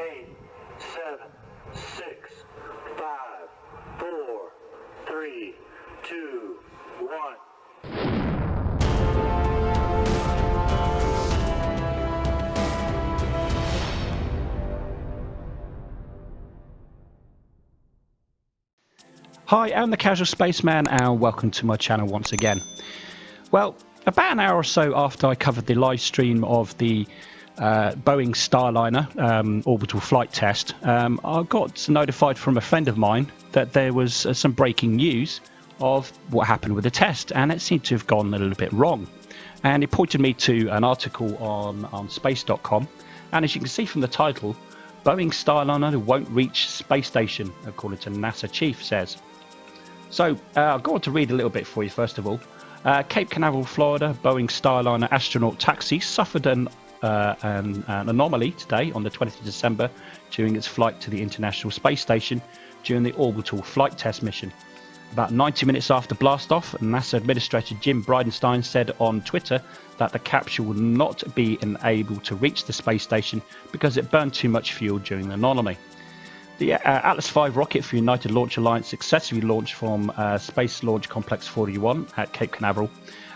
eight, seven, six, five, four, three, two, one. Hi, I'm the Casual Spaceman, and welcome to my channel once again. Well, about an hour or so after I covered the live stream of the uh, Boeing Starliner um, orbital flight test, um, I got notified from a friend of mine that there was uh, some breaking news of what happened with the test, and it seemed to have gone a little bit wrong. And it pointed me to an article on, on space.com, and as you can see from the title, Boeing Starliner won't reach space station, according to NASA chief says. So uh, I've got to read a little bit for you first of all. Uh, Cape Canaveral, Florida, Boeing Starliner astronaut taxi suffered an, uh, an, an, anomaly today on the 20th of December during its flight to the International Space Station during the orbital flight test mission. About 90 minutes after blastoff, NASA Administrator Jim Bridenstine said on Twitter that the capsule would not be able to reach the space station because it burned too much fuel during the anomaly. The uh, Atlas V rocket for United Launch Alliance successfully launched from uh, Space Launch Complex 41 at Cape Canaveral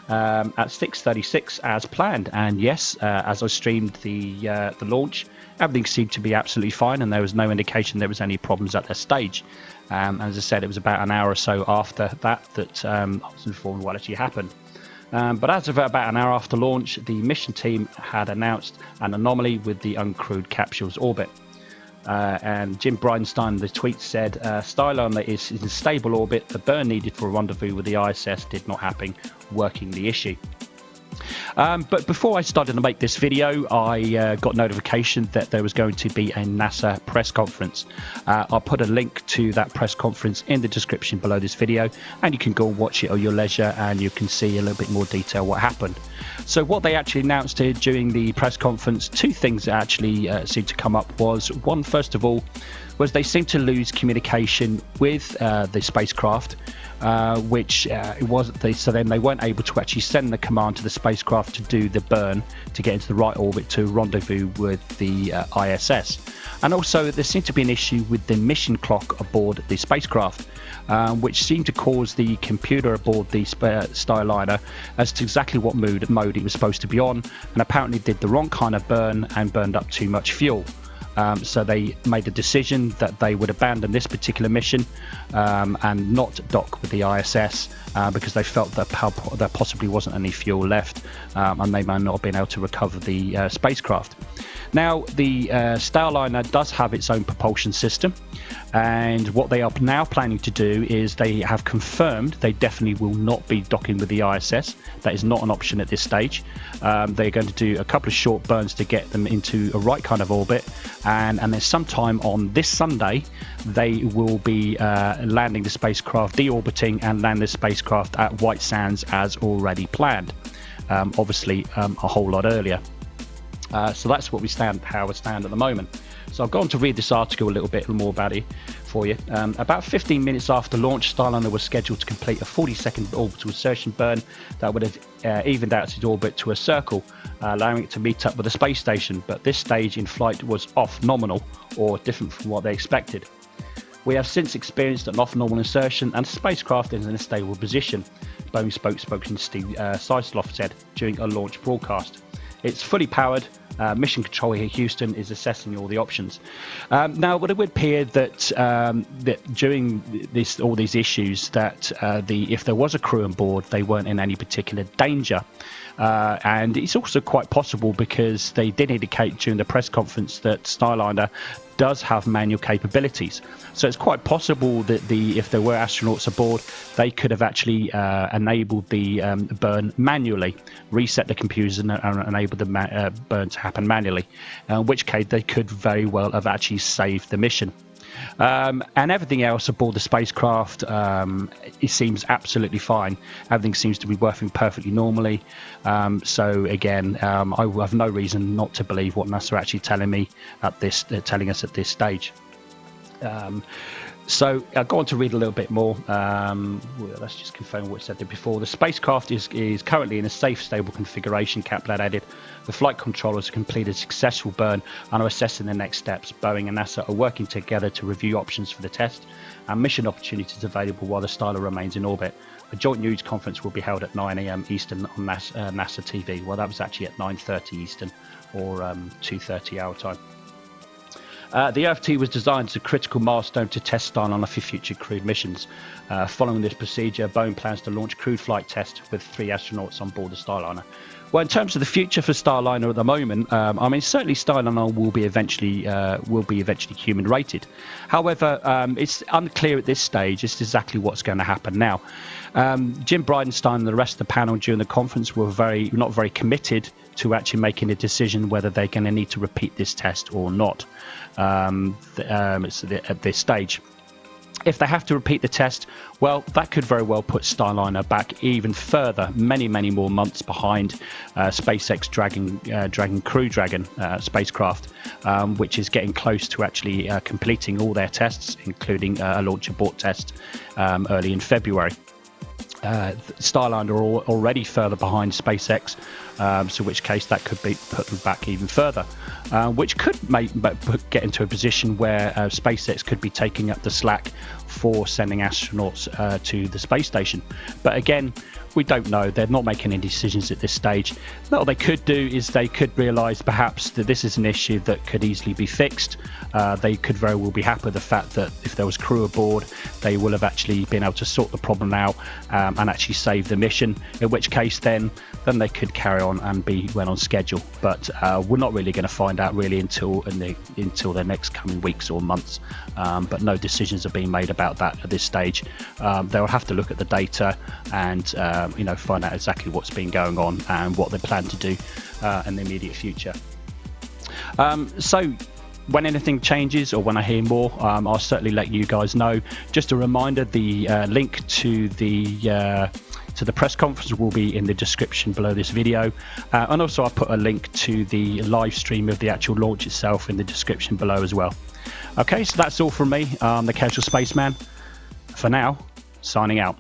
um, at 6:36 as planned. And yes, uh, as I streamed the uh, the launch, everything seemed to be absolutely fine, and there was no indication there was any problems at that stage. Um, as I said, it was about an hour or so after that that um, I was informed what actually happened. Um, but as of about an hour after launch, the mission team had announced an anomaly with the uncrewed capsule's orbit. Uh, and Jim Bridenstine, the tweet said, uh, Starliner is in stable orbit. The burn needed for a rendezvous with the ISS did not happen, working the issue. Um, but before I started to make this video, I uh, got notification that there was going to be a NASA press conference. Uh, I'll put a link to that press conference in the description below this video, and you can go and watch it at your leisure, and you can see a little bit more detail what happened. So what they actually announced here during the press conference, two things that actually uh, seemed to come up was one, first of all, was they seemed to lose communication with uh, the spacecraft. Uh, which uh, it was they, so then they weren't able to actually send the command to the spacecraft to do the burn to get into the right orbit to rendezvous with the uh, ISS. And also, there seemed to be an issue with the mission clock aboard the spacecraft, um, which seemed to cause the computer aboard the Starliner as to exactly what mode, mode it was supposed to be on, and apparently did the wrong kind of burn and burned up too much fuel. Um, so they made a decision that they would abandon this particular mission um, and not dock with the ISS uh, because they felt that there possibly wasn't any fuel left um, and they might not have been able to recover the uh, spacecraft. Now, the uh, Starliner does have its own propulsion system, and what they are now planning to do is they have confirmed they definitely will not be docking with the ISS. That is not an option at this stage. Um, they're going to do a couple of short burns to get them into a right kind of orbit, and, and then sometime on this Sunday, they will be uh, landing the spacecraft, deorbiting, and land the spacecraft at White Sands as already planned. Um, obviously, um, a whole lot earlier. Uh, so that's what we stand, how we stand at the moment. So I've gone to read this article a little bit more about it for you. Um, about 15 minutes after launch, Starliner was scheduled to complete a 40-second orbital insertion burn that would have uh, evened out its orbit to a circle, uh, allowing it to meet up with the space station. But this stage in flight was off nominal, or different from what they expected. We have since experienced an off-normal insertion and spacecraft is in a stable position, Boeing spokesperson Steve uh, said during a launch broadcast. It's fully powered. Uh, mission control here, Houston, is assessing all the options. Um, now, what it would appear that um, that during this all these issues, that uh, the if there was a crew on board, they weren't in any particular danger. Uh, and it's also quite possible because they did indicate during the press conference that Starliner does have manual capabilities. So it's quite possible that the if there were astronauts aboard, they could have actually uh, enabled the um, burn manually, reset the computers and, uh, enable the uh, burn to happen manually. In which case, they could very well have actually saved the mission. Um, and everything else aboard the spacecraft, um, it seems absolutely fine. Everything seems to be working perfectly normally. Um, so again, um, I have no reason not to believe what NASA are actually telling me at this, uh, telling us at this stage. So I'll go on to read a little bit more. Um, well, let's just confirm what I said there before. The spacecraft is, is currently in a safe, stable configuration, Kaplan added. The flight controllers have completed a successful burn and are assessing the next steps. Boeing and NASA are working together to review options for the test and mission opportunities available while the Starliner remains in orbit. A joint news conference will be held at 9 a.m. Eastern on NASA, uh, NASA TV. Well, that was actually at 9:30 Eastern or um, 2:30 our time. Uh, the OFT was designed as a critical milestone to test Starliner for future crewed missions. Uh, following this procedure, Boeing plans to launch crewed flight tests with three astronauts on board the Starliner. Well, in terms of the future for Starliner at the moment, um, I mean certainly Starliner will be eventually uh, will be eventually human rated. However, um, it's unclear at this stage to exactly what's going to happen now. Um, Jim Bridenstine and the rest of the panel during the conference were very not very committed to actually making a decision whether they're going to need to repeat this test or not um, um, at this stage. If they have to repeat the test, well, that could very well put Starliner back even further, many, many more months behind uh, SpaceX Dragon, uh, Dragon Crew Dragon uh, spacecraft, um, which is getting close to actually uh, completing all their tests, including uh, a launch abort test um, early in February. Uh, are already further behind SpaceX, um, so which case that could be put them back even further, uh, which could make get into a position where uh, SpaceX could be taking up the slack for sending astronauts uh, to the space station. But again, we don't know. They're not making any decisions at this stage. What they could do is they could realise perhaps that this is an issue that could easily be fixed. Uh, they could very well be happy with the fact that if there was crew aboard, they will have actually been able to sort the problem out um, and actually save the mission. In which case, then then they could carry on and be well on schedule. But uh, we're not really going to find out really until in the, until the next coming weeks or months. Um, but no decisions are being made about that at this stage. Um, they'll have to look at the data and uh, um, you know find out exactly what's been going on and what they plan to do uh, in the immediate future. Um, so when anything changes or when I hear more, um, I'll certainly let you guys know. Just a reminder: the uh, link to the uh, to the press conference will be in the description below this video, uh, and also I'll put a link to the live stream of the actual launch itself in the description below as well. Okay, so that's all from me, um, the Casual Spaceman. For now, signing out.